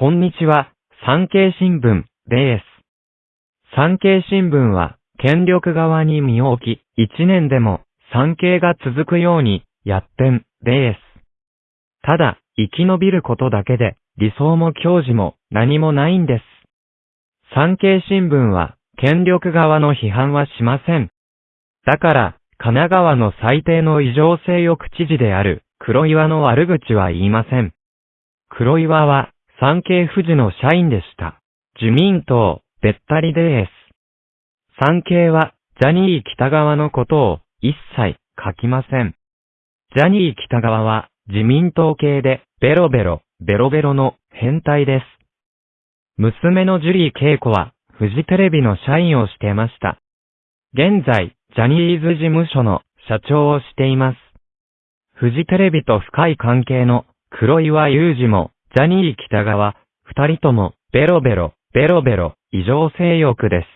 こんにちは、産経新聞です。産経新聞は、権力側に身を置き、一年でも産経が続くようにやってんです。ただ、生き延びることだけで、理想も教示も何もないんです。産経新聞は、権力側の批判はしません。だから、神奈川の最低の異常性欲知事である黒岩の悪口は言いません。黒岩は産経富士の社員でした。自民党、べったりです。産経はジャニー北川のことを一切書きません。ジャニー北川は自民党系でベロベロ、ベロベロの変態です。娘のジュリー恵子はフジテレビの社員をしてました。現在、ジャニーズ事務所の社長をしています。フジテレビと深い関係の黒岩祐二もジャニー北川、二人ともベロベロ、ベロベロ、異常性欲です。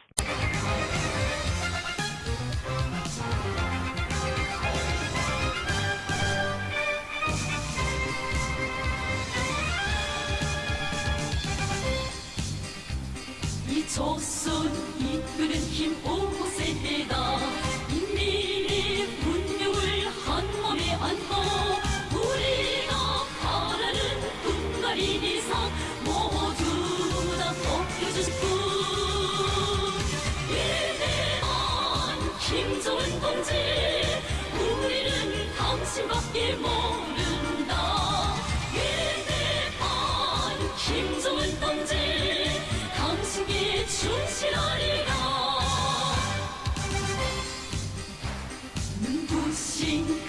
이 조선 이끄는 힘 5세대다 안 좋은 건지. 우리는 당신밖에 모른다. 예배한 김정은 동지. 당신께 충실